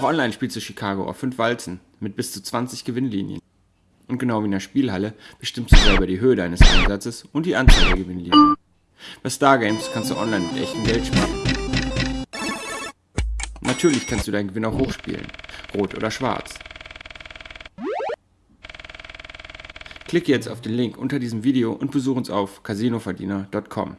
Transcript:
Auch online spielst du Chicago auf 5 Walzen mit bis zu 20 Gewinnlinien. Und genau wie in der Spielhalle bestimmst du selber die Höhe deines Einsatzes und die Anzahl der Gewinnlinien. Bei Stargames kannst du online mit echtem Geld spielen. Natürlich kannst du deinen Gewinn auch hochspielen, rot oder schwarz. Klicke jetzt auf den Link unter diesem Video und besuche uns auf casinoverdiener.com.